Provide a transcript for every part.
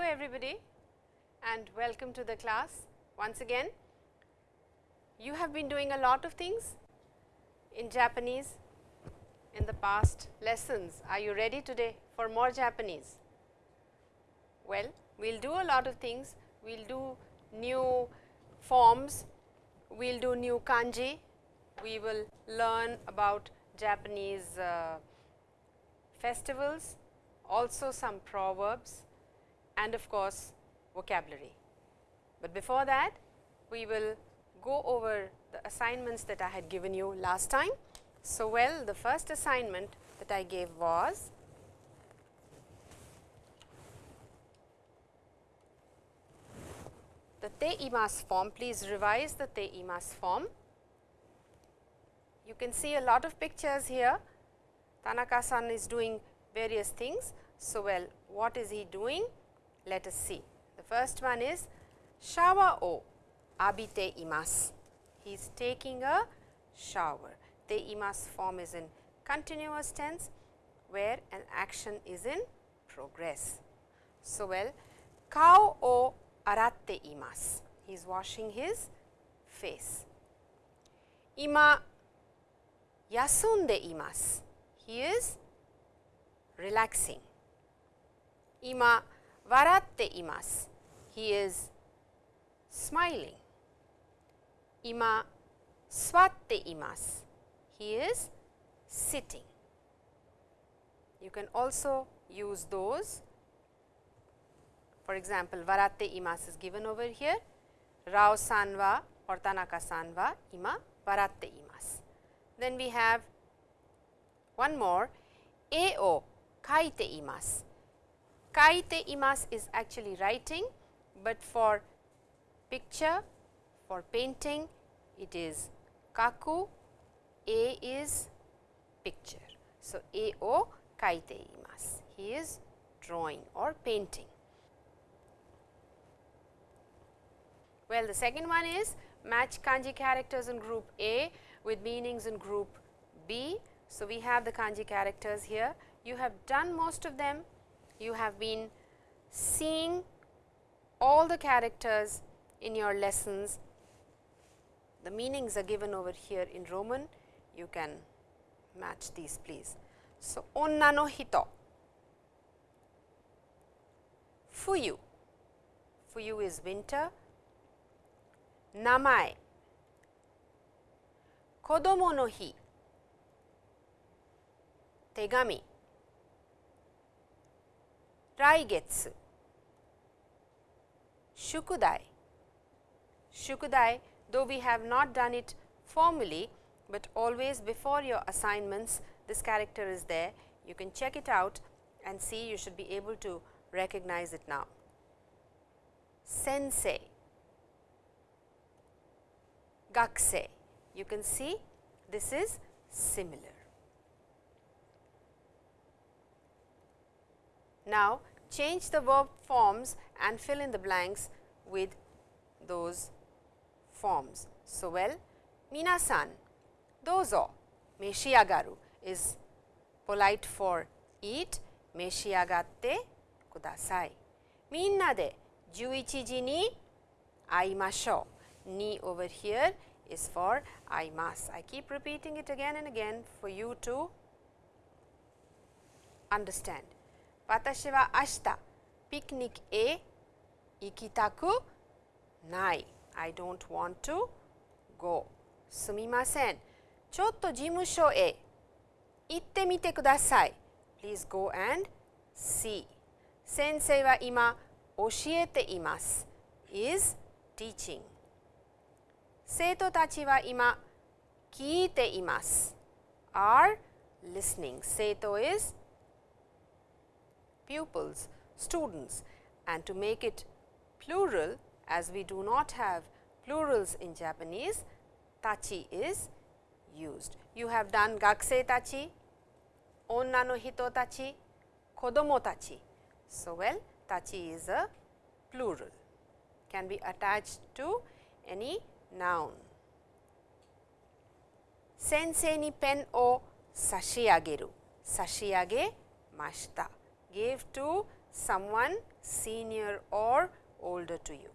Hello everybody and welcome to the class once again. You have been doing a lot of things in Japanese in the past lessons. Are you ready today for more Japanese? Well, we will do a lot of things. We will do new forms, we will do new kanji, we will learn about Japanese uh, festivals, also some proverbs and of course, vocabulary. But before that, we will go over the assignments that I had given you last time. So, well the first assignment that I gave was the te imas form. Please revise the te imas form. You can see a lot of pictures here. Tanaka san is doing various things. So, well what is he doing? Let us see. The first one is shower o abite imasu. He is taking a shower. Te imasu form is in continuous tense where an action is in progress. So, well kao o aratte imasu. He is washing his face. Ima yasunde imasu. He is relaxing. Ima waratte imasu. He is smiling. Ima swatte imasu. He is sitting. You can also use those. For example, waratte imasu is given over here. Rao san wa or Tanaka san wa ima waratte imasu. Then we have one more e o kaite imasu. Kaite imasu is actually writing, but for picture, for painting it is kaku, a is picture. So, a o kaite imasu, he is drawing or painting. Well, the second one is match kanji characters in group A with meanings in group B. So, we have the kanji characters here. You have done most of them you have been seeing all the characters in your lessons. The meanings are given over here in Roman, you can match these please. So, onna no hito, fuyu, fuyu is winter, namae, kodomo no hi, tegami, Raigetsu, Shukudai. Shukudai, though we have not done it formally, but always before your assignments this character is there. You can check it out and see you should be able to recognize it now. Sensei, Gakusei, you can see this is similar. Now, change the verb forms and fill in the blanks with those forms. So, well minasan, dozo, meshiagaru is polite for eat, meshiagatte kudasai. Minna de juichi ji ni aimashou. Ni over here is for I must. I keep repeating it again and again for you to understand. 私は明日ピクニックへ行きたくない。I don't want to go. すみません。ちょっと事務所へ行ってみてください。Please go and see. 先生は今教えています。is teaching. 生徒たちは今聞いています。are listening. 生徒 is pupils, students and to make it plural as we do not have plurals in Japanese, tachi is used. You have done gakusei tachi, onna no hito tachi, kodomo tachi. So, well tachi is a plural, can be attached to any noun. Sensei ni pen o sashiageru, sashiage mashita gave to someone senior or older to you.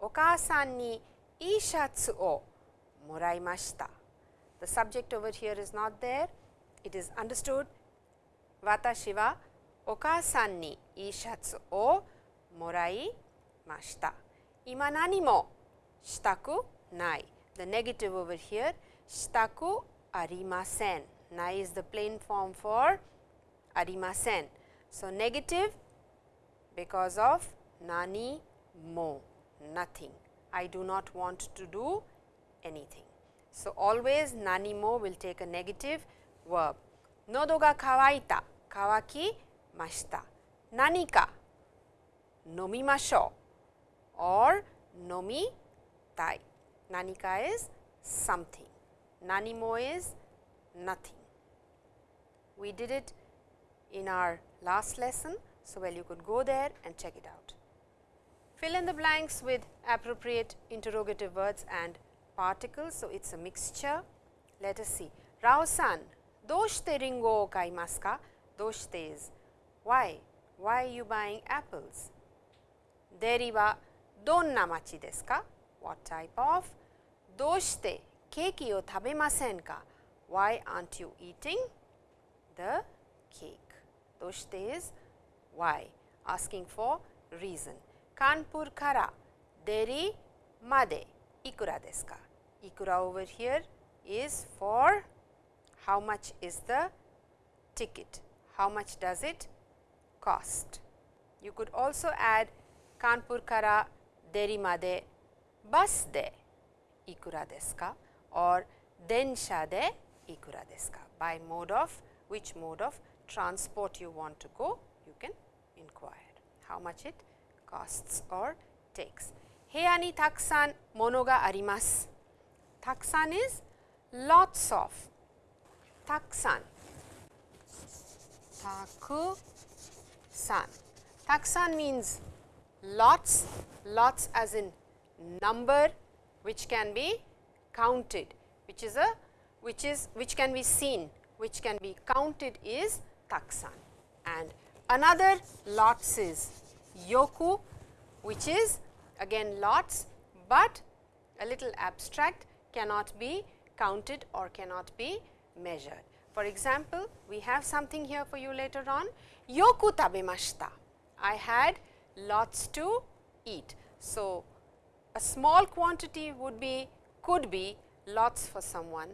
お母さんにいいシャツをもらいました。The subject over here is not there. It is understood. 私はお母さんにいいシャツをもらいました。今何もしたくない。The negative over here したくありません。ない is the plain form for ありません。 So, negative because of nani mo nothing. I do not want to do anything. So, always nani mo will take a negative verb. Nodo ga kawaita, kawaki mashita. Nani ka, nomimasho or nomi tai. Nani ka is something. Nani mo is nothing. We did it in our last lesson. So, well you could go there and check it out. Fill in the blanks with appropriate interrogative words and particles. So, it is a mixture. Let us see. Rao-san, doshite ringo o kaimasu ka? Doshite is why? Why are you buying apples? Deri wa donna machi desu ka? What type of? Doshite keiki o tabemasen ka? Why aren't you eating the cake? Doshte is why, asking for reason. Kanpur kara deri made ikura desu ka? Ikura over here is for how much is the ticket, how much does it cost. You could also add Kanpur kara deri made bus de ikura desu ka or densha de ikura desu ka by mode of which mode of transport you want to go you can inquire how much it costs or takes 部屋にたくさんものがありますたくさん is lots of たくさんたくさんたくさん means lots lots as in number which can be counted which is a which is which can be seen which can be counted is taksan and another lots is yoku which is again lots, but a little abstract cannot be counted or cannot be measured. For example, we have something here for you later on yoku tabemashita. I had lots to eat. So, a small quantity would be could be lots for someone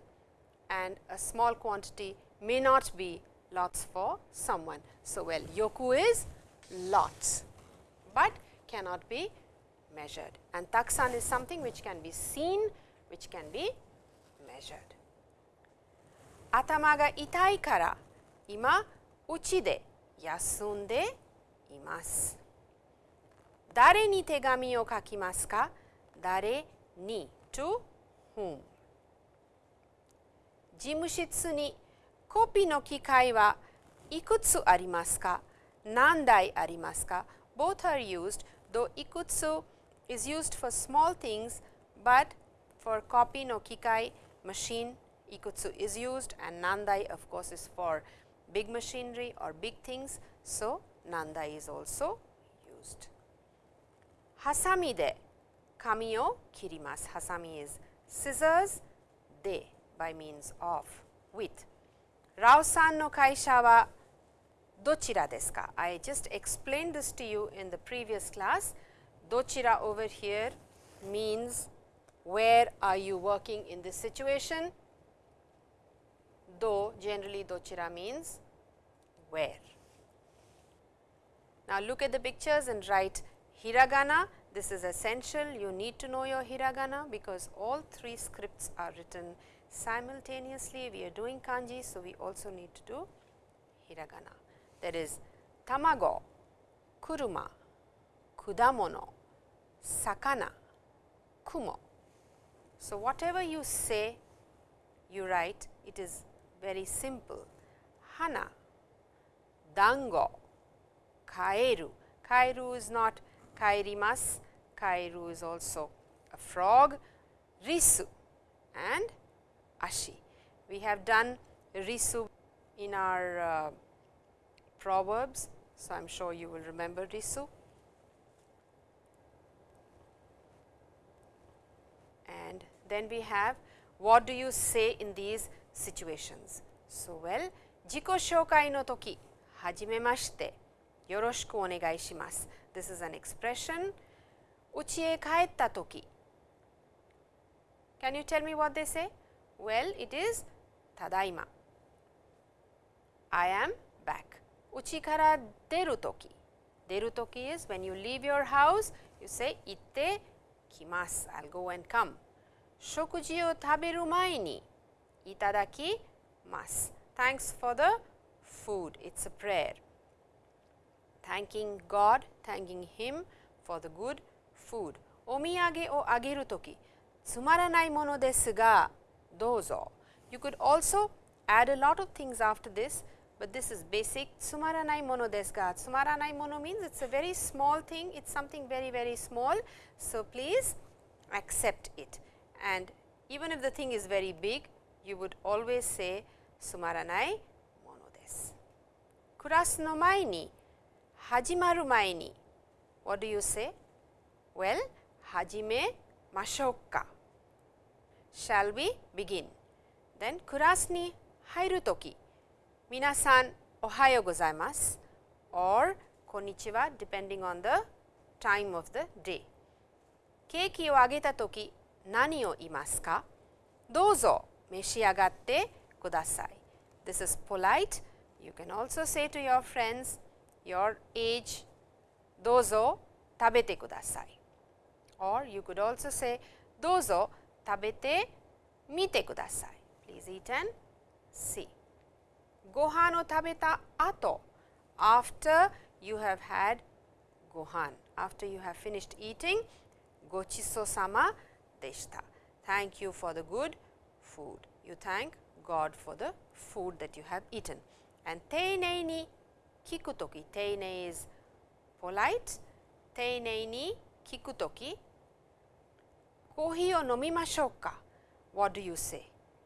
and a small quantity may not be lots for someone. So, well yoku is lots, but cannot be measured and taksan is something which can be seen, which can be measured. 頭が痛いから今うちで休んでいます。誰に手紙を書きますか誰に to whom 事務室に コピーの機械はいくつありますか何台ありますか Both are used though ikutsu is used for small things, but for copy no kikai machine ikutsu is used and nandai of course is for big machinery or big things. So, nandai is also used. Hasami de kami o kirimasu. Hasami is scissors, de by means of with. Rao-san no kaisha wa dochira desu ka? I just explained this to you in the previous class. Dochira over here means where are you working in this situation? Do generally dochira means where. Now, look at the pictures and write hiragana. This is essential. You need to know your hiragana because all three scripts are written simultaneously. We are doing kanji. So, we also need to do hiragana. There is tamago, kuruma, kudamono, sakana, kumo. So, whatever you say, you write, it is very simple. Hana, dango, kaeru. Kaeru is not kairimas, kaeru is also a frog, risu and ashi. We have done risu in our uh, proverbs. So, I am sure you will remember risu. And then we have what do you say in these situations. So, well, 自己紹介の時、はじめまして、よろしくお願いします。This is an expression. 家へ帰った時 Can you tell me what they say? Well, it is ただいま I am back 家から出るとき出るとき is when you leave your house you say 行ってきます I'll go and come 食事を食べる前にいただきます Thanks for the food it's a prayer thanking God thanking him for the good food お土産をあげるときつまらないものですが those all. You could also add a lot of things after this, but this is basic sumaranai mono desu ga. Sumaranai mono means it is a very small thing, it is something very very small. So, please accept it and even if the thing is very big, you would always say sumaranai mono desu. Kurasu no mai ni, hajimaru mai ni, what do you say? Well, hajime mashou ka. Shall we begin? Then クラスに入るとき、皆さんおはようございます or こんにちは depending on the time of the day。ケーキをあげたとき何を言いますかどうぞ召し上がってください。This is polite. You can also say to your friends, your age, どうぞ食べてください。or you could also say, どうぞ tabete mite kudasai. Please eat and see. Gohan o tabeta ato. After you have had gohan, after you have finished eating, gochiso sama deshita. Thank you for the good food. You thank God for the food that you have eaten. And teinei ni kiku toki. Teinei is polite. Teinei ni kiku toki kohi o nomimashou ka? What do you say?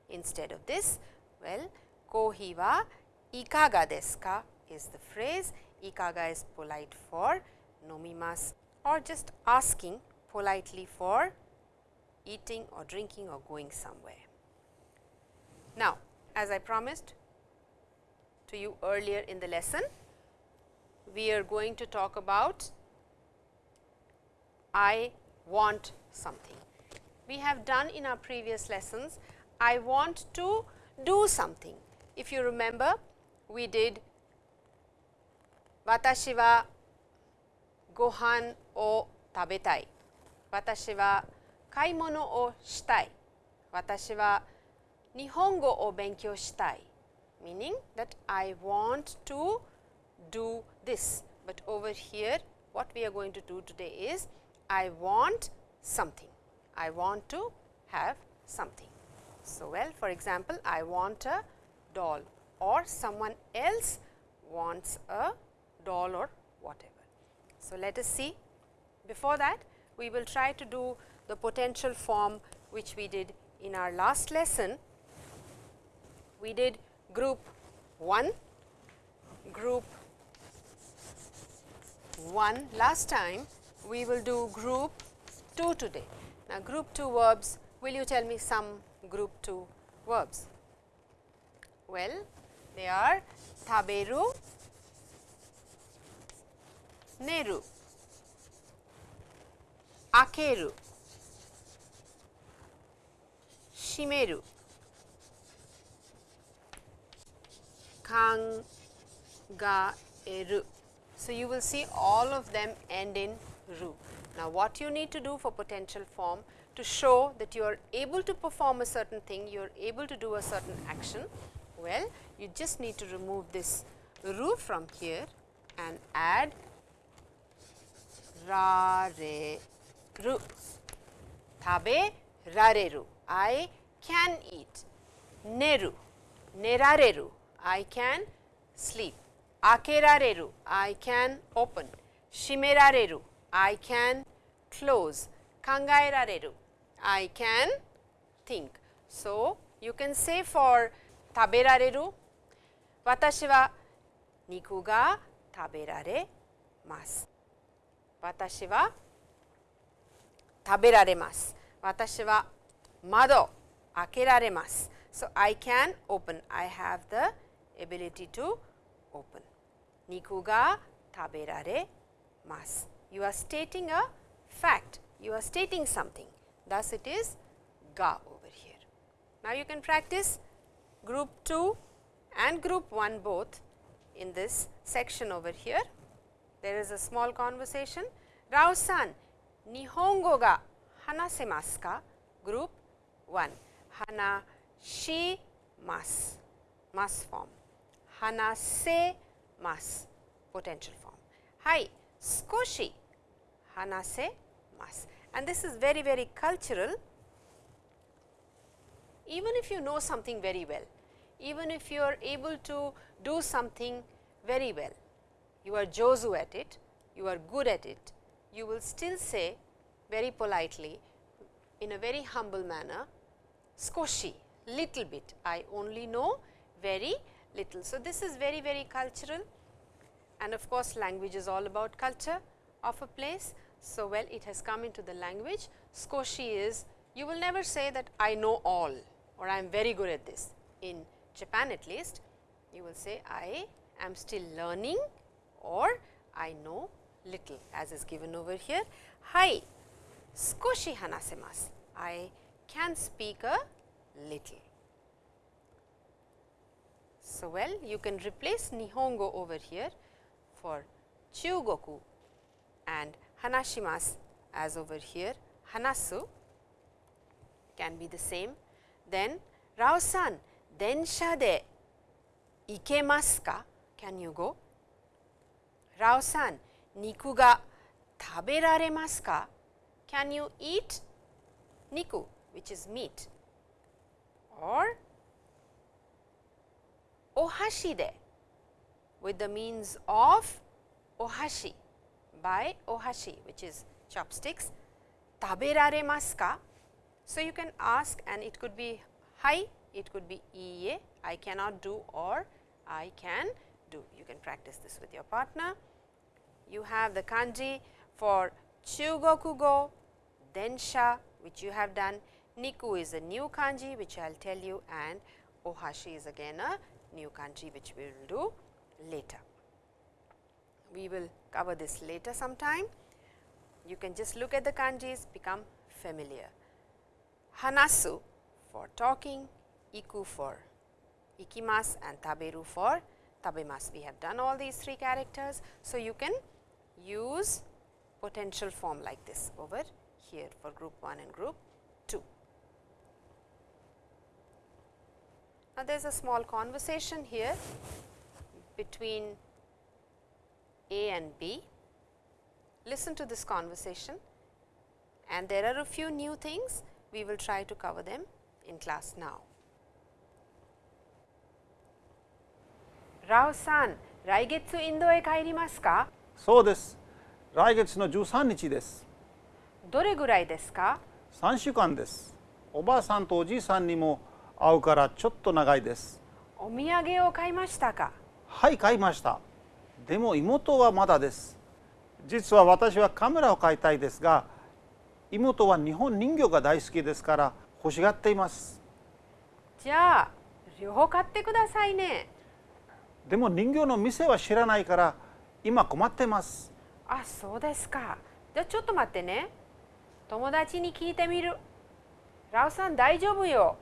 Instead of this, well, kohi wa ikaga desuka is the phrase. Ikaga is polite for nomimasu or just asking politely for eating or drinking or going somewhere. Now, as I promised to you earlier in the lesson, we are going to talk about I want something. We have done in our previous lessons I want to do something. If you remember, we did Watashi wa gohan o tabetai. Watashi wa kaimono o shitai. Watashi wa nihongo o benkyou shitai. Meaning that I want to do this, but over here what we are going to do today is I want something. I want to have something. So, well for example, I want a doll or someone else wants a doll or whatever. So, let us see before that we will try to do the potential form which we did in our last lesson. We did group 1, group 1 last time, we will do group 2 today. Now, group 2 verbs, will you tell me some group 2 verbs? Well, they are taberu, neru, akeru, shimeru, kangaeru. So, you will see all of them end in ru. Now, what you need to do for potential form to show that you are able to perform a certain thing, you are able to do a certain action. Well, you just need to remove this ru from here and add ra re ru. Tabe rareru, I can eat. Neru, nerareru, I can sleep. Akerareru, I can open. Shimerareru, I can close. Kangaerareru, I can think. So, you can say for taberareru, watashi wa niku ga taberaremasu. Watashi wa taberaremasu. Watashi wa mado akeraremasu. So, I can open. I have the ability to open. Niku ga taberaremasu. You are stating a fact. You are stating something. Thus, it is ga over here. Now, you can practice group 2 and group 1 both in this section over here. There is a small conversation. Rao san, Nihongo ga hanasemasu ka? Group 1. Hanashimasu. Mas mas form. Hanasemasu. Potential form. Hai, skoshi hanasemasu. And this is very, very cultural. Even if you know something very well, even if you are able to do something very well, you are jozu at it, you are good at it, you will still say very politely in a very humble manner, skoshi, little bit, I only know very little. So, this is very, very cultural and of course, language is all about culture of a place. So, well it has come into the language, skoshi is you will never say that I know all or I am very good at this. In Japan at least, you will say I am still learning or I know little as is given over here. Hai, skoshi hanasemasu. I can speak a little. So, well you can replace Nihongo over here for Chugoku and Hanashimasu as over here Hanasu can be the same. Then Rao-san, densha de ikemasu ka? Can you go? Rao-san, niku ga taberaremasu ka? Can you eat niku which is meat or ohashi de with the means of ohashi by ohashi which is chopsticks taberaremasu ka? So, you can ask and it could be hi, it could be iie, I cannot do or I can do. You can practice this with your partner. You have the kanji for chugokugo, densha which you have done, niku is a new kanji which I will tell you and ohashi is again a new kanji which we will do later. We will cover this later sometime. You can just look at the kanjis become familiar. Hanasu for talking, iku for ikimas and taberu for tabemas. We have done all these three characters. So, you can use potential form like this over here for group 1 and group 2. Now, there is a small conversation here between A and B. Listen to this conversation and there are a few new things we will try to cover them in class now. Rao san, 来月インドへ帰りますかそうです来月の13日ですどれぐらいですか3週間ですおばあさんとおじいさんにも会うからちょっと長いですお土産を買いましたかはい買いました。でも妹はまだです。実は私はカメラを買いたいですが妹は日本人形が大好きですから欲しがっています。じゃあ両方買ってくださいね。でも人形の店は知らないから今困ってます。あそうですか。じゃあちょっと待ってね。友達に聞いてみる。ラオさん大丈夫よ。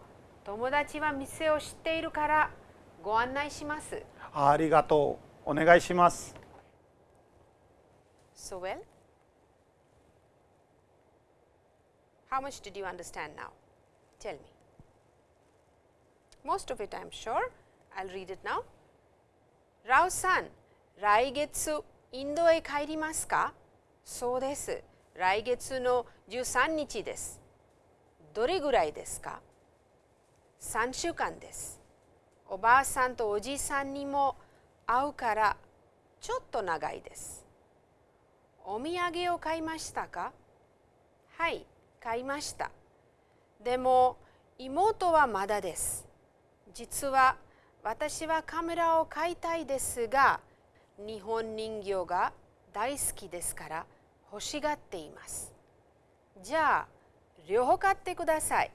友達は店を知っているからご案内しますありがとうお願いします So well How much did you understand now? Tell me. Most of it I am sure. I will read it now. ラオさん、来月インドへ帰りますかそうです。来月の13日です。どれぐらいですか ?3 週間です。おばあさんとおじいさんにも会うからちょっと長いです。お土産を買いましたか？はい、買いました。でも妹はまだです。実は私はカメラを買いたいですが、日本人形が大好きですから欲しがっています。じゃあ両方買ってください。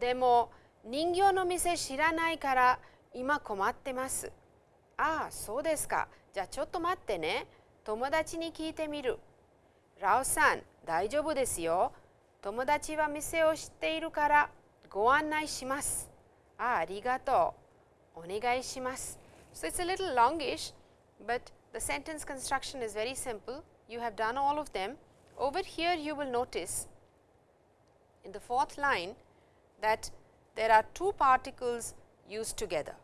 でも人形の店知らないから今困ってます。ああ、そうですか。じゃあちょっと待ってね。友達に聞いてみる。ラオさん、大丈夫ですよ。友達は店を知っているからご案内します。ああ、ありがとう。お願いします。So it's a little longish, but the sentence construction is very simple. You have done all of them. Over here you will notice in the fourth line that there are two particles used together,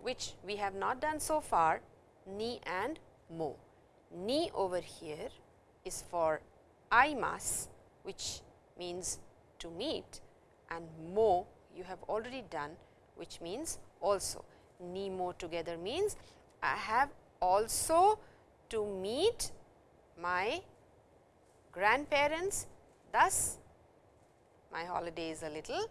which we have not done so far, ni and mo. Ni over here is for I must, which means to meet, and mo you have already done, which means also. Ni mo together means I have also to meet my grandparents, thus my holiday is a little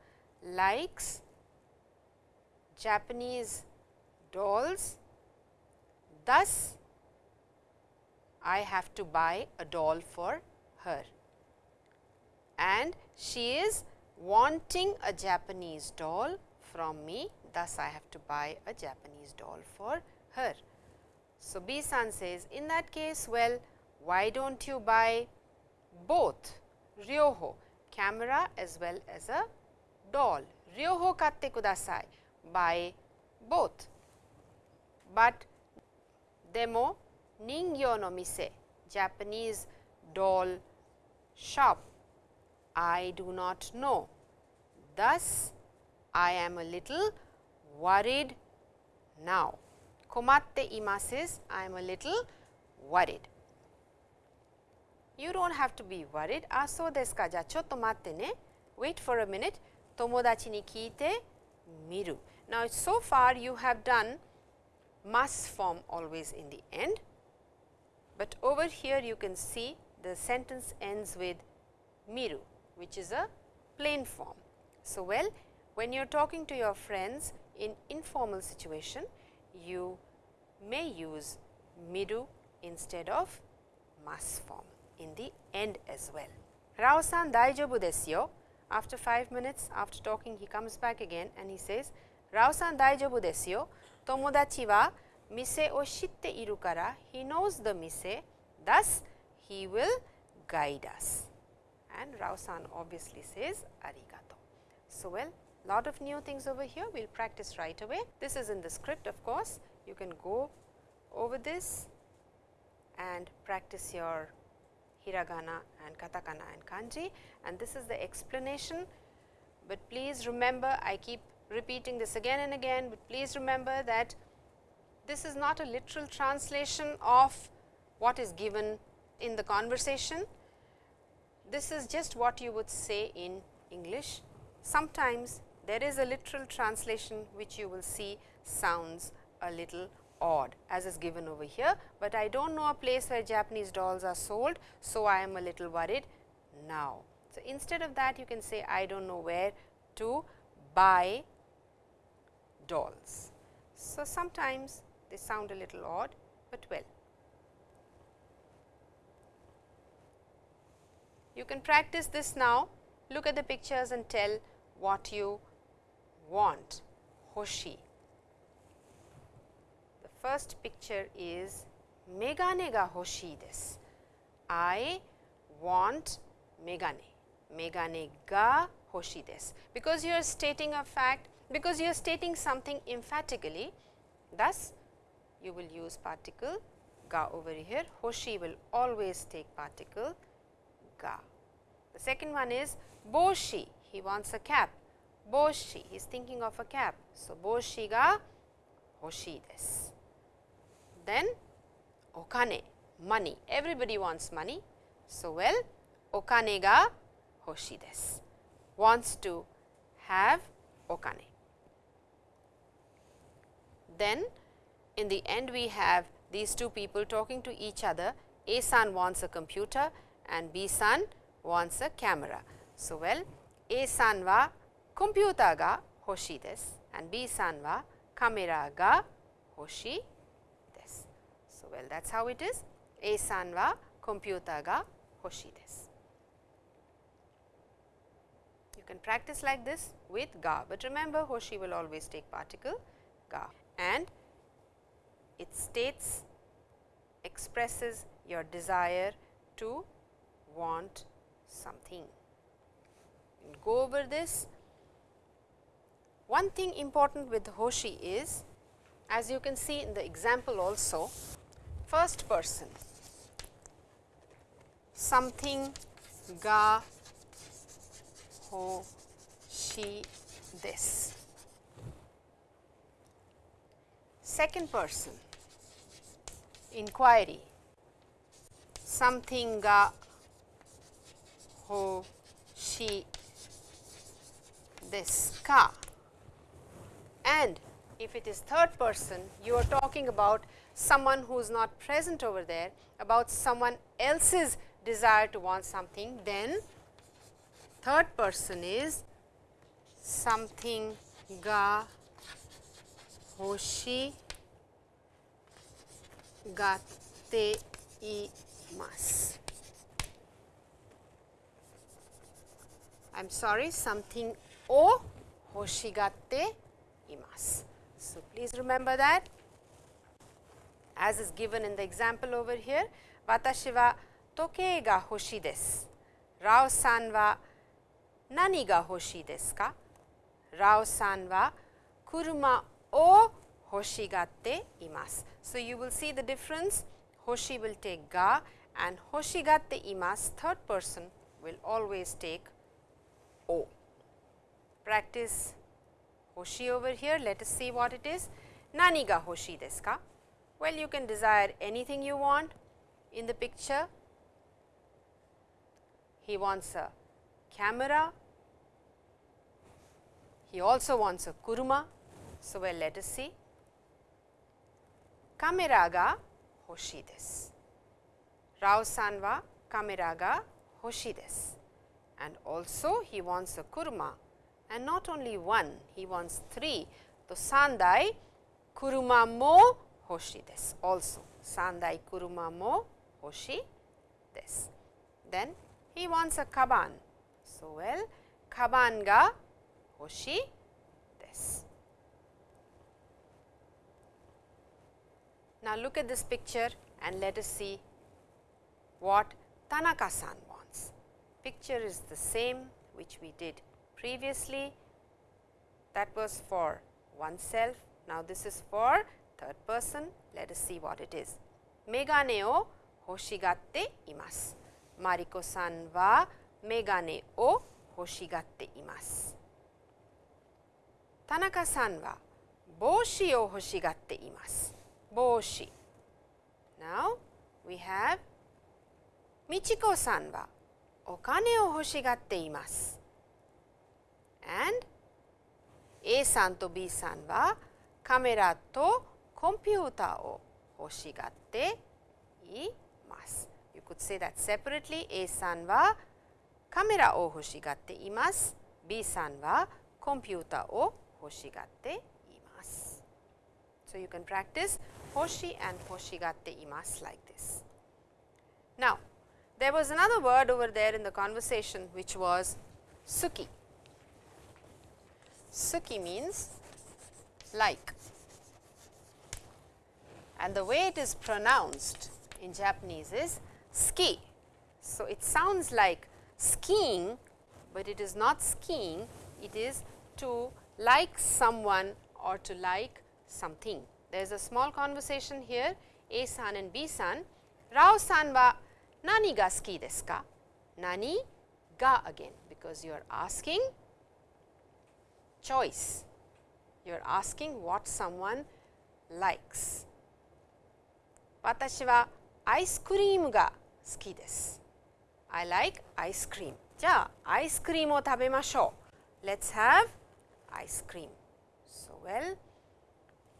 likes Japanese dolls. Thus, I have to buy a doll for her. And she is wanting a Japanese doll from me. Thus, I have to buy a Japanese doll for her. So, B san says, in that case, well, why don't you buy both ryoho camera as well as a doll ryoho katte kudasai by both, but demo ningyo no mise Japanese doll shop I do not know. Thus, I am a little worried now. Komatte imasu is I am a little worried. You don't have to be worried. Aso desu ka? Ja, chotto matte ne. Wait for a minute tomodachi ni kite miru. Now, so far you have done must form always in the end, but over here you can see the sentence ends with miru which is a plain form. So, well when you are talking to your friends in informal situation you may use miru instead of must form in the end as well. Rao-san daijobu desu yo. After 5 minutes after talking he comes back again and he says Rao san daijobu desu yo. Tomodachi wa mise o shitte iru kara he knows the mise thus he will guide us. And Rao san obviously says arigato. So, well lot of new things over here we will practice right away. This is in the script of course you can go over this and practice your hiragana and katakana and kanji and this is the explanation. But please remember I keep repeating this again and again, but please remember that this is not a literal translation of what is given in the conversation. This is just what you would say in English. Sometimes there is a literal translation which you will see sounds a little odd as is given over here, but I do not know a place where Japanese dolls are sold. So, I am a little worried now. So, instead of that you can say I do not know where to buy dolls. So, sometimes they sound a little odd, but well. You can practice this now, look at the pictures and tell what you want, hoshi. First picture is megane ga hoshii desu. I want megane, megane ga hoshii desu. Because you are stating a fact, because you are stating something emphatically, thus you will use particle ga over here, hoshi will always take particle ga. The second one is boshi, he wants a cap, boshi, he is thinking of a cap. So, boshi ga hoshii desu. Then okane, money. Everybody wants money. So, well, okane ga hoshi desu. Wants to have okane. Then in the end we have these two people talking to each other. A san wants a computer and B san wants a camera. So, well A san wa computer ga hoshi desu and B san wa camera ga hoshi well that is how it is A san wa computer ga hoshi desu. You can practice like this with ga, but remember hoshi will always take particle ga and it states expresses your desire to want something. Go over this. One thing important with Hoshi is as you can see in the example also first person. Something ga ho shi this. Second person. Inquiry. Something ga ho shi this. Ka. And if it is third person you are talking about someone who is not present over there about someone else's desire to want something then third person is something ga hoshi gatte imasu. I am sorry something o hoshigatte imasu. So, please remember that as is given in the example over here watashi wa toke ga hoshi desu. Rao san wa nani ga hoshi desu ka? Rao san wa kuruma o hoshigatte imasu. So, you will see the difference hoshi will take ga and hoshigatte imasu third person will always take o. Practice hoshi over here let us see what it is nani ga hoshi desu ka? Well, you can desire anything you want in the picture. He wants a camera, he also wants a kuruma. So, well let us see kamera ga hoshi desu. Rao san wa kamera ga hoshi desu and also he wants a kuruma and not only one he wants three. So, sandai kuruma mo hoshi desu also sandai kuruma mo hoshi desu. Then he wants a kaban. So, well kaban ga hoshi desu. Now, look at this picture and let us see what Tanaka-san wants. Picture is the same which we did previously that was for oneself. Now, this is for third person. Let us see what it is. Megane o hoshigatte imasu. Mariko-san wa megane o hoshigatte imasu. Tanaka-san wa boshi o hoshigatte imasu. Boshi. Now, we have Michiko-san wa okane o hoshigatte imasu And A さんと B さんはカメラとコンピューターを欲しがっています。You could say that separately A さんはカメラを欲しがっています。B さんはコンピューターを欲しがっています。So, you can practice hoshi and hoshigatte imasu like this. Now, there was another word over there in the conversation which was suki. Suki means like and the way it is pronounced in Japanese is ski. So, it sounds like skiing, but it is not skiing, it is to like someone or to like something. There is a small conversation here A san and B san. Rao san wa nani ga suki desu ka? Nani ga again because you are asking choice. You are asking what someone likes. 私はアイスクリームが好きです。I like ice cream. じゃあ、アイスクリームを食べましょう。Let's have ice cream. So, well,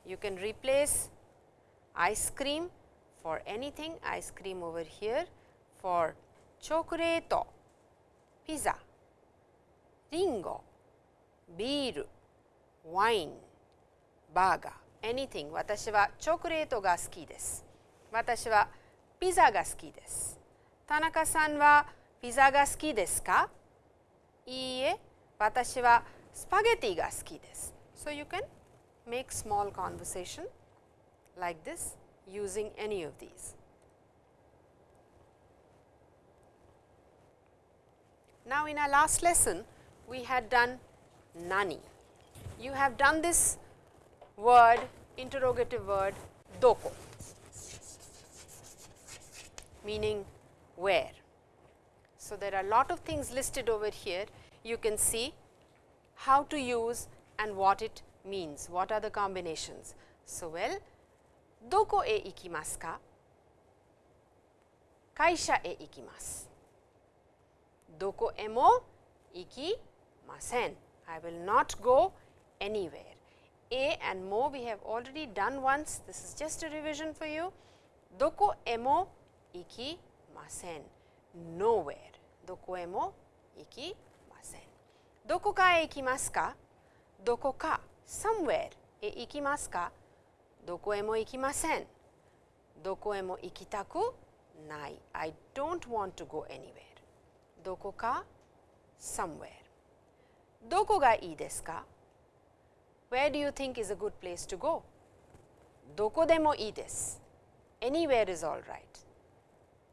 you can replace ice cream for anything, ice cream over here for chocolate, pizza, リ beer, wine, burger, anything 私はチョコレートが好きです。私はピザが好きです。田中さんはピザが好きですかいいえ、私はスパゲティが好きです。So you can make small conversation like this using any of these. Now, in our last lesson, we had done nani. You have done this word, interrogative word, doko, meaning where. So, there are a lot of things listed over here. You can see how to use and what it means, what are the combinations. So, well, doko e ikimasu ka? Kaisha e ikimasu. Doko e mo ikimasen. I will not go anywhere. A and mo we have already done once, this is just a revision for you. Doko emo ikimasen, nowhere. Doko emo ikimasen. Doko ka e ikimasu ka? Doko ka, somewhere e ikimasu ka? Doko emo ikimasen. Doko emo ikitaku nai. I don't want to go anywhere. Doko ka? Somewhere. どこがいいですか Where do you think is a good place to go? どこでもいいです。Anywhere is all right.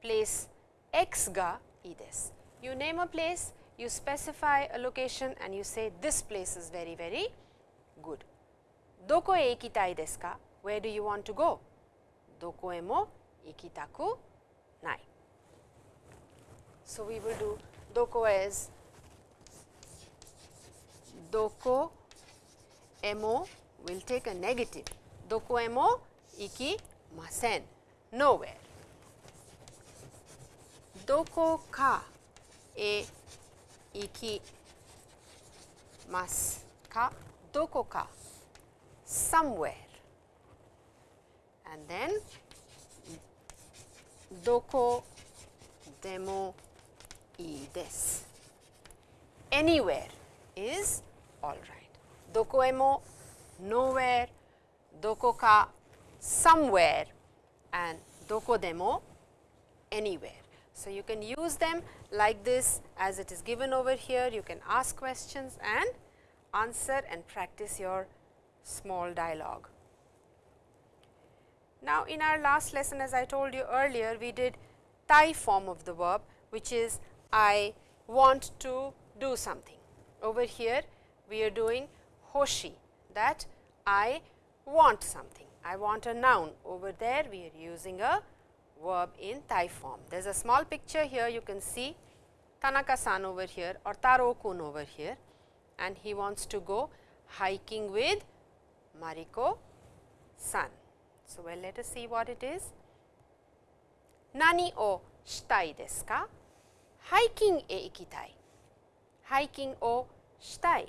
Place X がいいです。You name a place, you specify a location and you say this place is very very good. どこへ行きたいですか Where do you want to go? どこへも行きたくない。So we will do どこ as ど doko mo will take a negative. Doko mo iki masen nowhere. Doko ka e ikimasu ka, doko ka, somewhere. And then doko demo i desu. Anywhere is all right. Docoemo, nowhere, dokoka, somewhere and dokodemo, anywhere. So, you can use them like this as it is given over here, you can ask questions and answer and practice your small dialogue. Now, in our last lesson as I told you earlier, we did tai form of the verb which is I want to do something. Over here we are doing hoshi that I want something. I want a noun. Over there we are using a verb in tai form. There is a small picture here you can see Tanaka-san over here or Taro-kun over here and he wants to go hiking with Mariko-san. So, well let us see what it is. Nani o shitai desu ka? Hiking e ikitai. Hiking o shitai.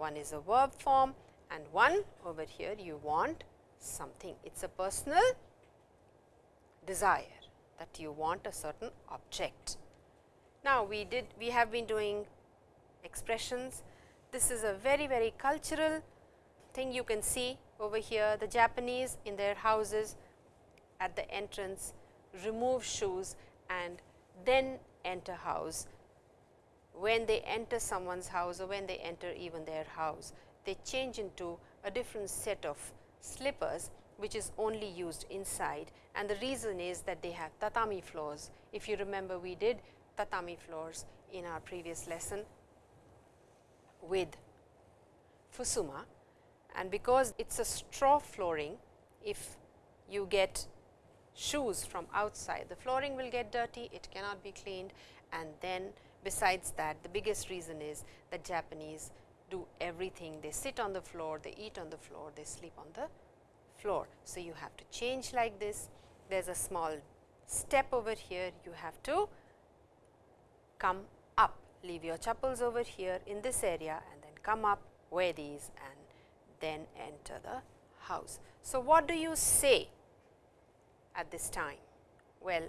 One is a verb form and one over here you want something. It is a personal desire that you want a certain object. Now, we did we have been doing expressions. This is a very very cultural thing you can see over here the Japanese in their houses at the entrance remove shoes and then enter house. When they enter someone's house or when they enter even their house, they change into a different set of slippers which is only used inside and the reason is that they have tatami floors. If you remember we did tatami floors in our previous lesson with Fusuma and because it is a straw flooring, if you get shoes from outside, the flooring will get dirty, it cannot be cleaned and then besides that the biggest reason is that Japanese do everything, they sit on the floor, they eat on the floor, they sleep on the floor. So, you have to change like this, there is a small step over here, you have to come up, leave your chappals over here in this area and then come up, wear these and then enter the house. So, what do you say at this time? Well,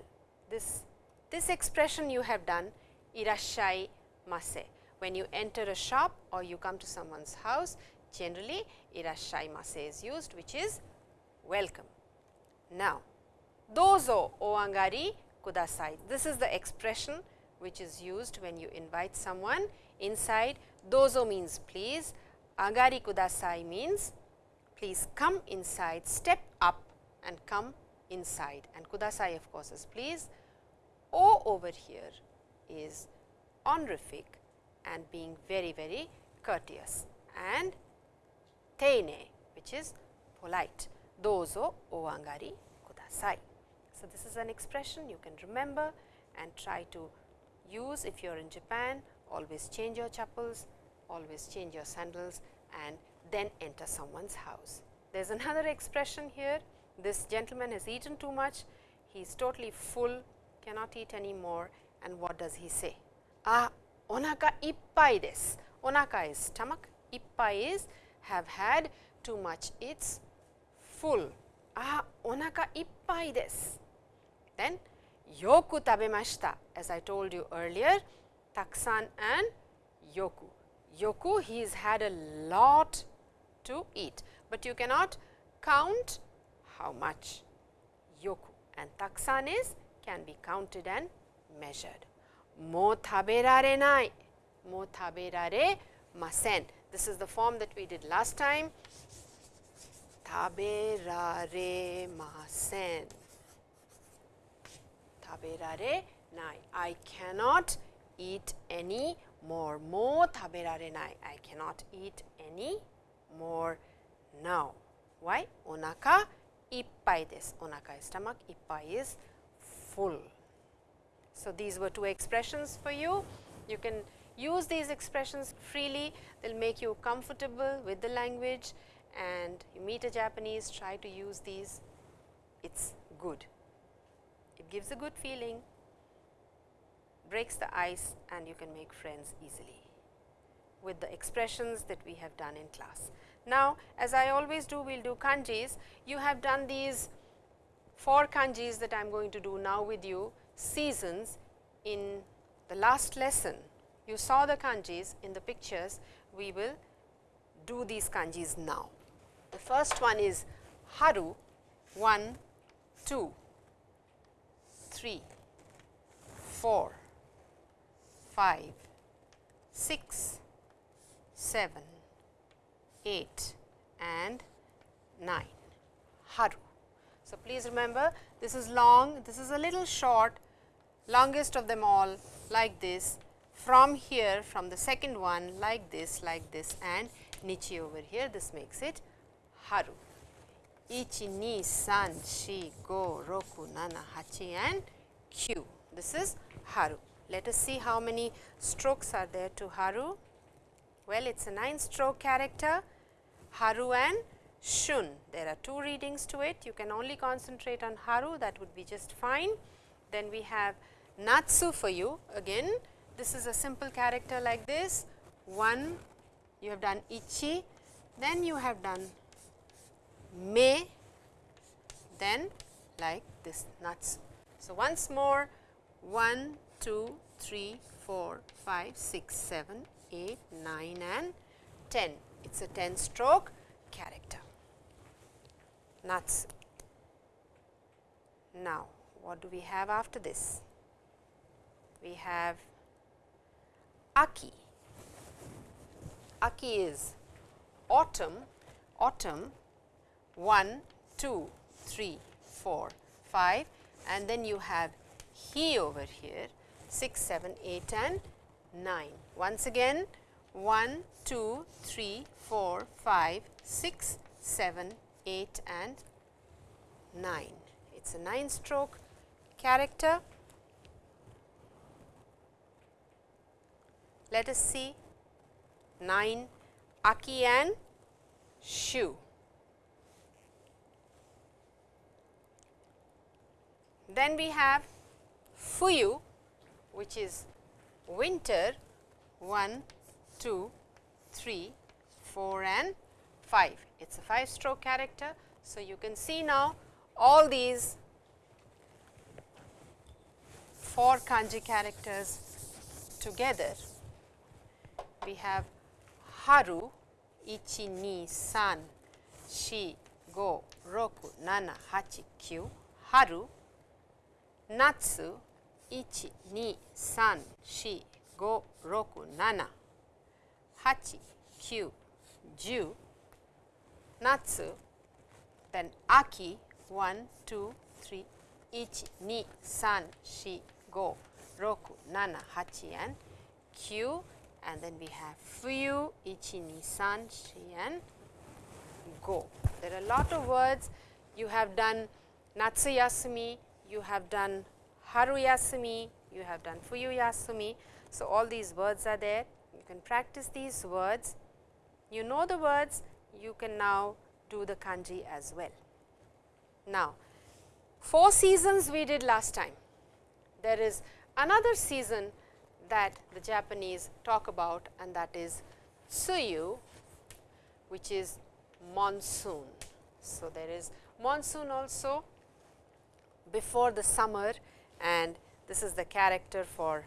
this, this expression you have done irashai mase. When you enter a shop or you come to someone's house, generally irashai mase is used which is welcome. Now, dozo o agari kudasai. This is the expression which is used when you invite someone inside. Dozo means please, agari kudasai means please come inside, step up and come inside and kudasai of course is please. O over here is honorific and being very very courteous and teine which is polite. Dozo o agari kudasai. So, this is an expression you can remember and try to use if you are in Japan always change your chappals, always change your sandals and then enter someone's house. There is another expression here, this gentleman has eaten too much, he is totally full, cannot eat any more and what does he say? Ah, onaka ippai desu. Onaka is stomach, ippai is have had too much, it's full. Ah, onaka ippai desu. Then yoku tabemashita as I told you earlier, taksan and yoku. Yoku he has had a lot to eat, but you cannot count how much yoku and taksan is can be counted and measured. Mo taberare nai, mo taberare masen. This is the form that we did last time. Taberare masen. Taberare nai. I cannot eat any more. Mo taberare nai. I cannot eat any more now. Why? Onaka ippai desu. Onaka is stomach, ippai is full. So, these were two expressions for you. You can use these expressions freely, they will make you comfortable with the language and you meet a Japanese, try to use these, it is good. It gives a good feeling, breaks the ice and you can make friends easily with the expressions that we have done in class. Now, as I always do, we will do kanjis. You have done these four kanjis that I am going to do now with you seasons in the last lesson. You saw the kanjis in the pictures, we will do these kanjis now. The first one is haru 1, 2, 3, 4, 5, 6, 7, 8 and 9 haru. So, please remember this is long, this is a little short, longest of them all like this from here from the second one like this, like this and nichi over here this makes it haru. 1, 2, 3, 4, 5, 6, 7, 8 and Q. This is haru. Let us see how many strokes are there to haru. Well, it is a 9 stroke character haru and shun. There are two readings to it. You can only concentrate on haru that would be just fine. Then we have natsu for you again. This is a simple character like this. 1 you have done ichi, then you have done me, then like this natsu. So, once more 1, 2, 3, 4, 5, 6, 7, 8, 9 and 10. It is a 10 stroke character. Natsu. Now, what do we have after this? We have Aki. Aki is autumn, autumn 1, 2, 3, 4, 5 and then you have he over here 6, 7, 8 and 9. Once again 1, 2, 3, 4, 5, 6, 7, 8 and 9. It is a 9 stroke character. Let us see 9 Aki and Shu. Then we have Fuyu which is winter 1, 2, 3, 4 and 5. It is a 5 stroke character. So, you can see now all these 4 kanji characters together. We have haru 1, 2, 3, 4, 5, 6, 7, 8, 9 haru natsu 1, 2, 3, 4, 5, 6, 7, 8, 9, 10 natsu then aki 1, 2, 3, 1, 2, 3, 4, 5, 6, 7, 8 and Q and then we have fuyu 1, 2, 3, 4 go. There are a lot of words you have done Natsu Yasumi, you have done Haruyasumi, you have done Fuyu Yasumi. So, all these words are there, you can practice these words. You know the words, you can now do the kanji as well. Now, 4 seasons we did last time. There is another season that the Japanese talk about and that is Tsuyu which is monsoon. So, there is monsoon also before the summer and this is the character for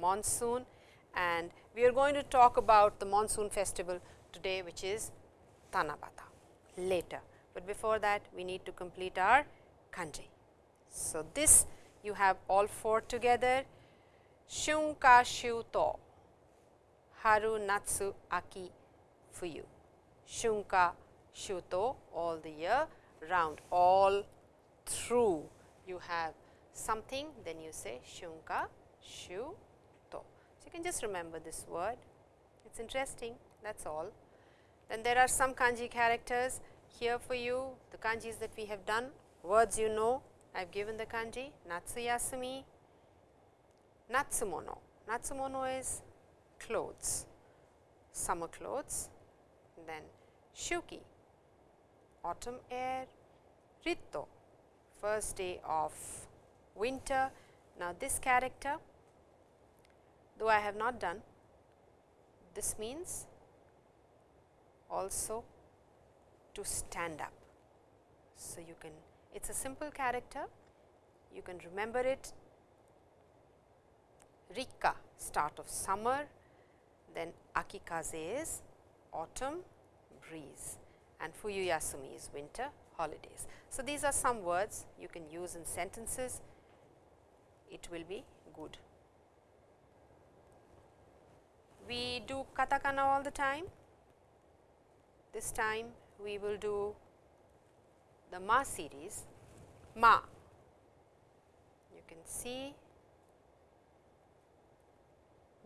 monsoon and we are going to talk about the monsoon festival today which is Tanabata later, but before that we need to complete our kanji. So, this you have all four together shunka shuto haru natsu aki fuyu shunka shuto all the year round. All through. You have something then you say shunka Shuto. So, you can just remember this word. It is interesting. That is all. Then there are some kanji characters here for you. The kanjis that we have done. Words you know. I have given the kanji. Natsuyasumi, Natsumono. Natsumono is clothes, summer clothes, then Shuki, autumn air, Ritto, first day of winter. Now, this character though I have not done, this means also to stand up. So, you can it is a simple character, you can remember it Rika start of summer, then Akikaze is autumn breeze and Fuyuyasumi is winter holidays. So, these are some words you can use in sentences, it will be good. We do katakana all the time, this time we will do the ma series ma. You can see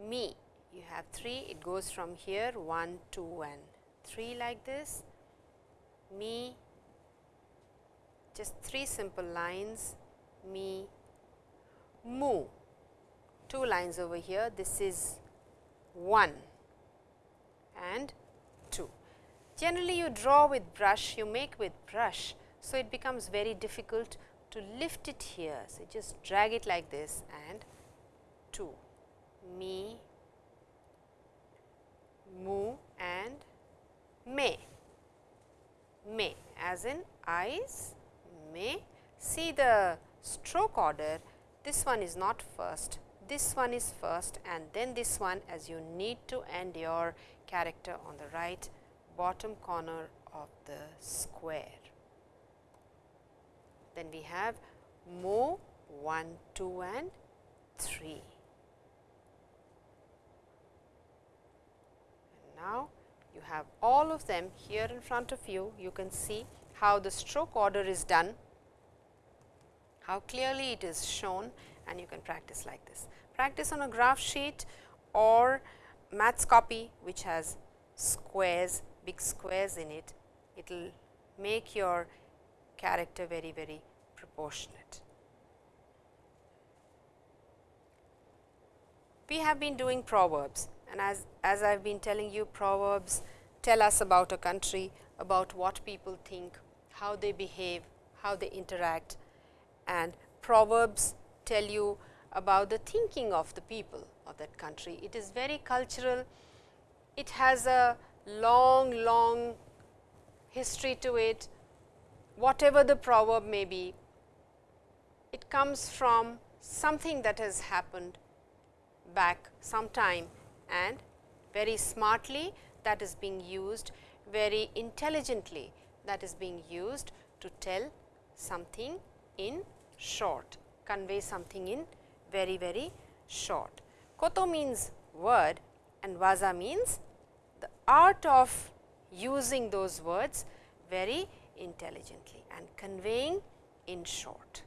me. You have 3 it goes from here 1 2 and 3 like this. Me just 3 simple lines. Me mu 2 lines over here. This is 1 and 2 generally you draw with brush you make with brush so, it becomes very difficult to lift it here. So, just drag it like this and 2 me, mu and me, me as in eyes, may. See the stroke order, this one is not first, this one is first and then this one as you need to end your character on the right bottom corner of the square. Then we have mo 1, 2 and 3. And now, you have all of them here in front of you, you can see how the stroke order is done, how clearly it is shown and you can practice like this. Practice on a graph sheet or maths copy which has squares, big squares in it, it will make your character very, very proportionate. We have been doing proverbs and as, as I have been telling you proverbs tell us about a country, about what people think, how they behave, how they interact. And proverbs tell you about the thinking of the people of that country. It is very cultural, it has a long, long history to it, whatever the proverb may be, it comes from something that has happened back some time and very smartly that is being used, very intelligently that is being used to tell something in short, convey something in very, very short. Koto means word and waza means the art of using those words very intelligently and conveying in short.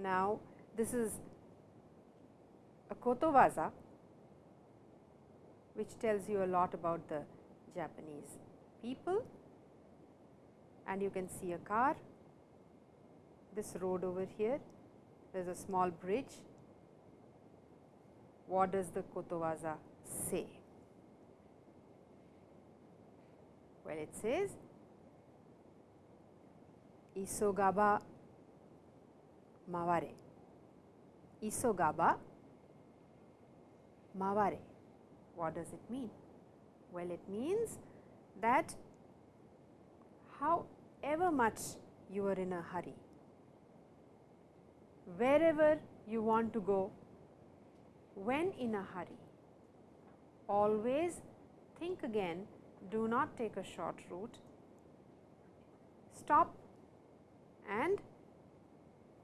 Now, this is a koto waza which tells you a lot about the Japanese people and you can see a car, this road over here, there is a small bridge. What does the kotowaza say? Well, it says Isogaba maware. Isogaba maware. What does it mean? Well, it means that however much you are in a hurry, wherever you want to go, when in a hurry, always think again, do not take a short route, stop and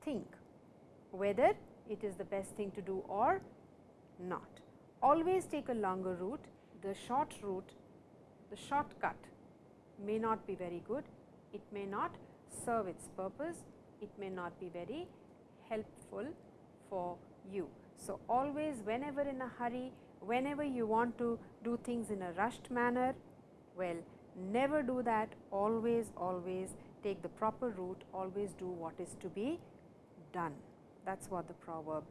think whether it is the best thing to do or not. Always take a longer route, the short route, the shortcut may not be very good, it may not serve its purpose, it may not be very helpful for you. So, always whenever in a hurry, whenever you want to do things in a rushed manner, well never do that, always, always take the proper route, always do what is to be done. That is what the proverb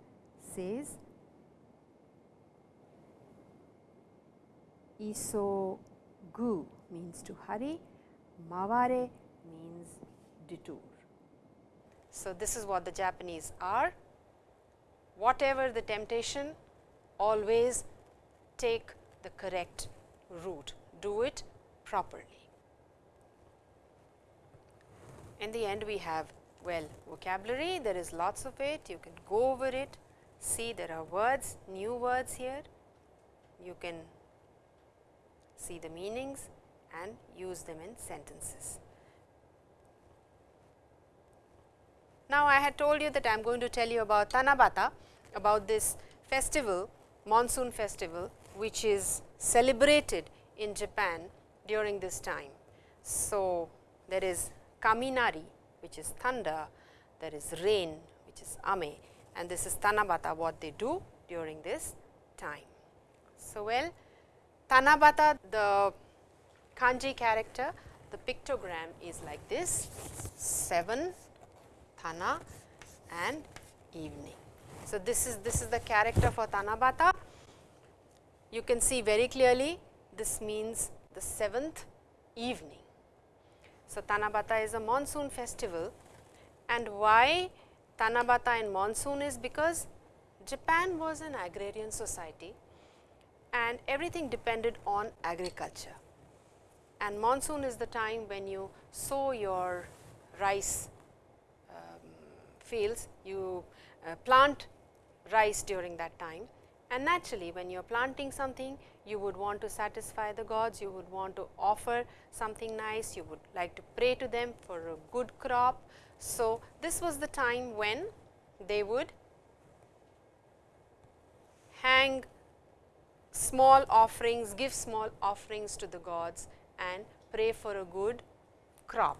says. Isogu means to hurry, maware means detour. So, this is what the Japanese are. Whatever the temptation, always take the correct route, do it properly. In the end, we have well vocabulary, there is lots of it, you can go over it, see there are words, new words here, you can see the meanings and use them in sentences. Now, I had told you that I am going to tell you about Tanabata, about this festival, monsoon festival, which is celebrated in Japan during this time. So, there is Kaminari, which is thunder, there is rain, which is ame, and this is Tanabata, what they do during this time. So, well, Tanabata, the kanji character, the pictogram is like this 7 Tana and evening. So, this is this is the character for Tanabata. You can see very clearly this means the seventh evening. So, Tanabata is a monsoon festival and why Tanabata in monsoon is because Japan was an agrarian society and everything depended on agriculture. And monsoon is the time when you sow your rice um, fields, you uh, plant rice during that time. And naturally, when you are planting something, you would want to satisfy the gods, you would want to offer something nice, you would like to pray to them for a good crop. So, this was the time when they would hang small offerings, give small offerings to the gods and pray for a good crop.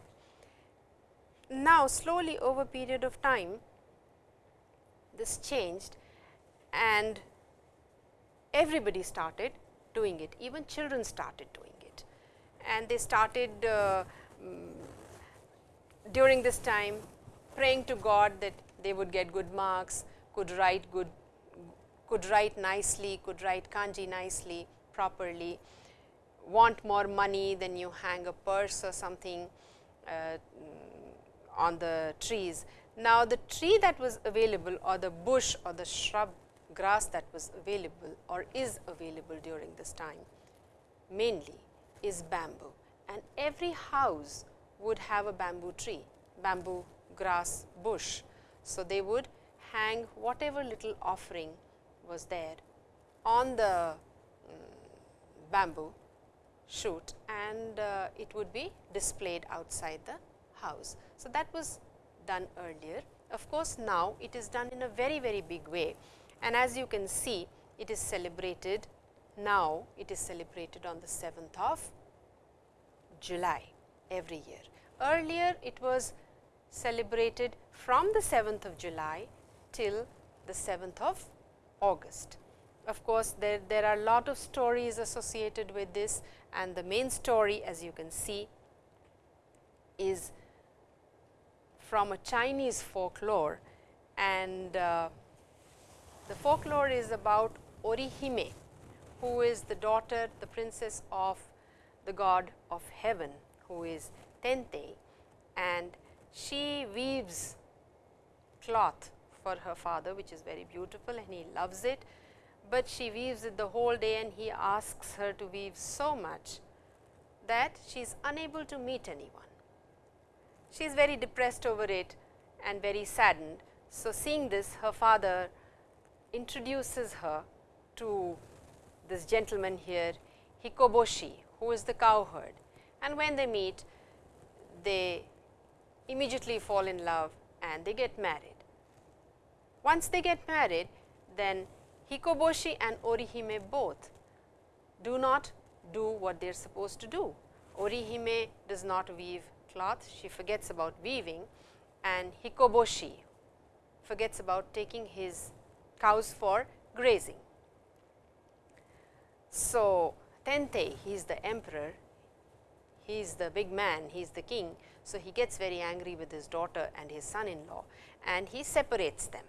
Now, slowly over a period of time, this changed and everybody started doing it, even children started doing it. And they started uh, mm, during this time praying to God that they would get good marks, could write good, could write nicely, could write kanji nicely, properly, want more money, then you hang a purse or something uh, on the trees. Now, the tree that was available or the bush or the shrub grass that was available or is available during this time mainly is bamboo and every house would have a bamboo tree, bamboo grass bush. So, they would hang whatever little offering was there on the um, bamboo shoot and uh, it would be displayed outside the house. So, that was done earlier. Of course, now it is done in a very very big way and as you can see it is celebrated now it is celebrated on the 7th of July every year. Earlier it was celebrated from the 7th of July till the 7th of August. Of course, there, there are lot of stories associated with this and the main story as you can see is from a Chinese folklore and uh, the folklore is about Orihime who is the daughter, the princess of the god of heaven who is Tentei and she weaves cloth for her father which is very beautiful and he loves it, but she weaves it the whole day and he asks her to weave so much that she is unable to meet anyone. She is very depressed over it and very saddened. So, seeing this her father introduces her to this gentleman here Hikoboshi who is the cowherd and when they meet they immediately fall in love and they get married. Once they get married then Hikoboshi and Orihime both do not do what they are supposed to do. Orihime does not weave cloth, she forgets about weaving and Hikoboshi forgets about taking his cows for grazing. So, Tentei he is the emperor, he is the big man, he is the king. So, he gets very angry with his daughter and his son-in-law and he separates them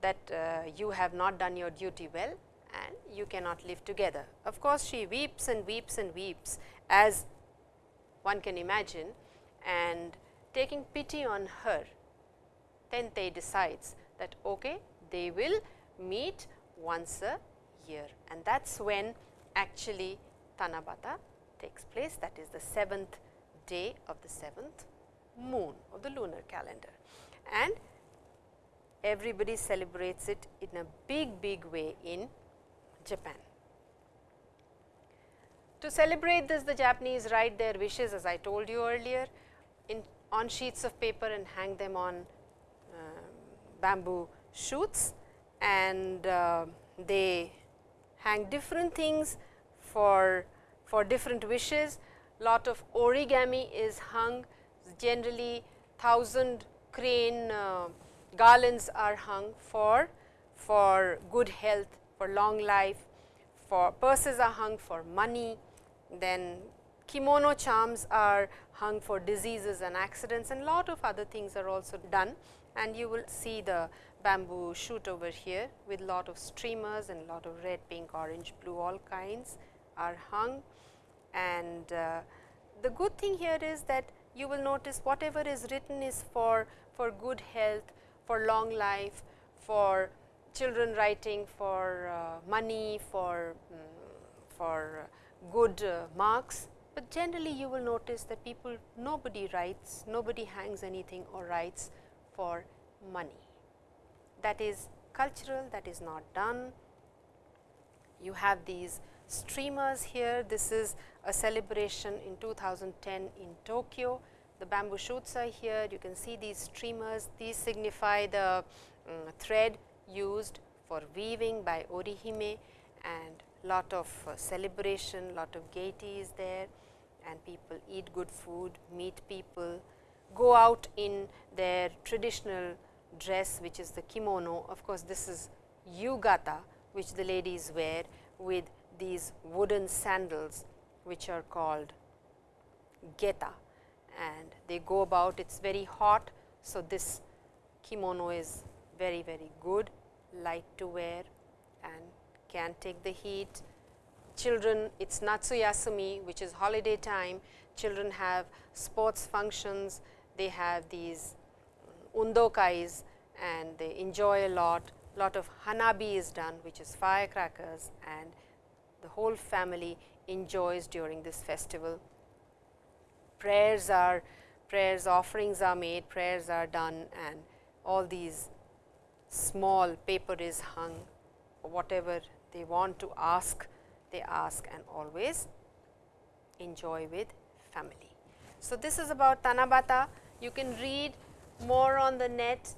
that uh, you have not done your duty well and you cannot live together. Of course, she weeps and weeps and weeps as one can imagine and taking pity on her, Tentei decides that okay, they will meet once a year and that is when actually Tanabata takes place that is the seventh day of the seventh moon of the lunar calendar. And everybody celebrates it in a big big way in Japan. To celebrate this the Japanese write their wishes as I told you earlier in on sheets of paper and hang them on uh, bamboo shoots and uh, they hang different things for for different wishes. Lot of origami is hung. Generally thousand crane uh, garlands are hung for for good health, for long life, for purses are hung for money, then kimono charms are hung for diseases and accidents and lot of other things are also done. And you will see the bamboo shoot over here with lot of streamers and lot of red, pink, orange, blue all kinds are hung. And uh, the good thing here is that you will notice whatever is written is for, for good health, for long life, for children writing, for uh, money, for, um, for good uh, marks. But generally you will notice that people nobody writes, nobody hangs anything or writes for money that is cultural that is not done. You have these streamers here. This is a celebration in 2010 in Tokyo. The bamboo shoots are here. You can see these streamers. These signify the um, thread used for weaving by Orihime and lot of uh, celebration, lot of gaiety is there and people eat good food, meet people, go out in their traditional dress which is the kimono. Of course, this is yukata which the ladies wear with these wooden sandals which are called geta and they go about it is very hot. So, this kimono is very very good light to wear and can take the heat. Children it is Natsuyasumi which is holiday time children have sports functions they have these undokais and they enjoy a lot lot of hanabi is done which is firecrackers and the whole family enjoys during this festival. Prayers are prayers offerings are made, prayers are done and all these small paper is hung whatever they want to ask they ask and always enjoy with family. So, this is about Tanabata you can read more on the net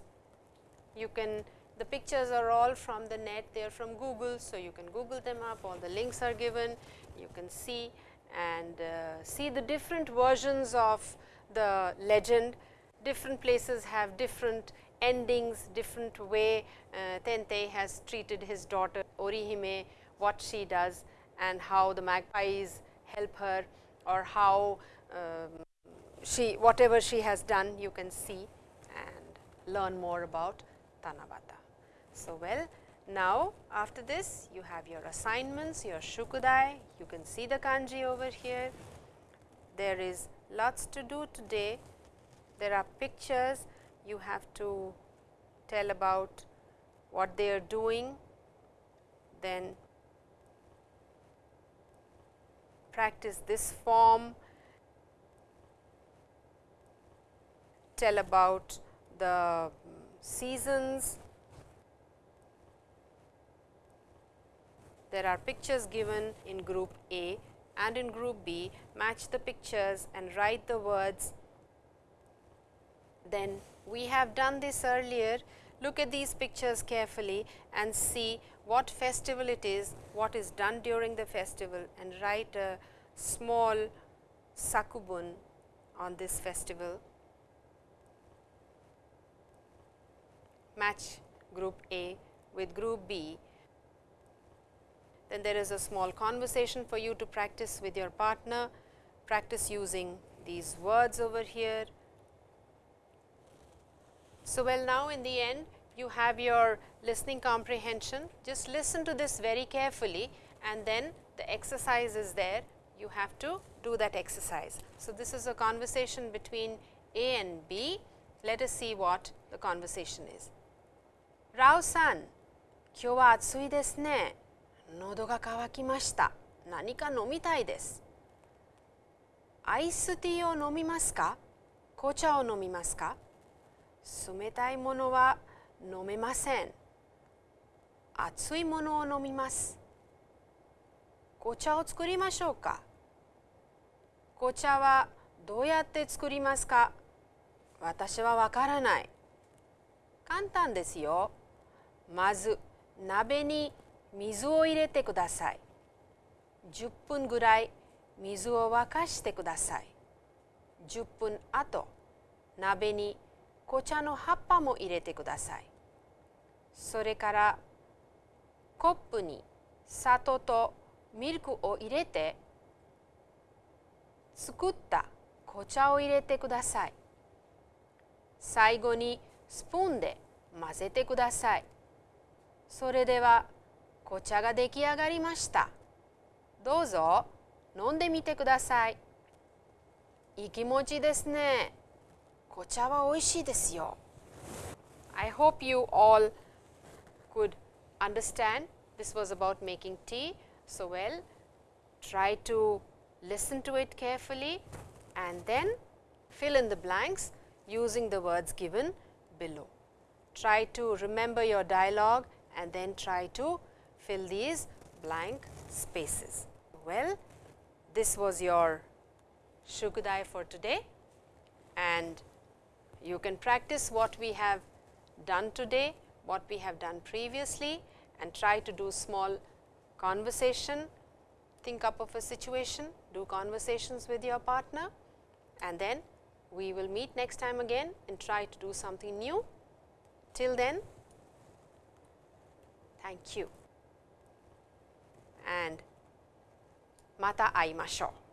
you can the pictures are all from the net, they are from Google. So, you can Google them up, all the links are given, you can see and uh, see the different versions of the legend. Different places have different endings, different way uh, Tentei has treated his daughter Orihime, what she does and how the magpies help her or how um, she whatever she has done you can see learn more about Tanabata. So, well now after this you have your assignments, your shukudai, you can see the kanji over here. There is lots to do today. There are pictures you have to tell about what they are doing, then practice this form, tell about the seasons, there are pictures given in group A and in group B, match the pictures and write the words. Then we have done this earlier, look at these pictures carefully and see what festival it is, what is done during the festival and write a small sakubun on this festival. Match group A with group B then there is a small conversation for you to practice with your partner, practice using these words over here. So, well now in the end you have your listening comprehension, just listen to this very carefully and then the exercise is there, you have to do that exercise. So, this is a conversation between A and B, let us see what the conversation is. Rao san, 今日は暑いですね。喉が渇きました。何か飲みたいです。アイスティーを飲みますか？紅茶を飲みますか？冷たいものは飲めません。熱いものを飲みます。紅茶を作りましょうか？紅茶はどうやって作りますか？私はわからない。簡単ですよ。まず鍋に水を入れてください。10分ぐらい水を沸かしてください。10分後鍋に紅茶の葉っぱも入れてください。それからコップに砂糖とミルクを入れて作った紅茶を入れてください。最後にスプーンで混ぜてください。それでは紅茶が出来上がりましたどうぞ飲んでみてくださいいい気持ちですね紅茶は美味しいですよ I hope you all could understand this was about making tea so well try to listen to it carefully and then fill in the blanks using the words given below. Try to remember your dialogue and then try to fill these blank spaces. Well, this was your Shukudai for today and you can practice what we have done today, what we have done previously and try to do small conversation, think up of a situation, do conversations with your partner and then we will meet next time again and try to do something new. Till then, Thank you. And mata aimashou.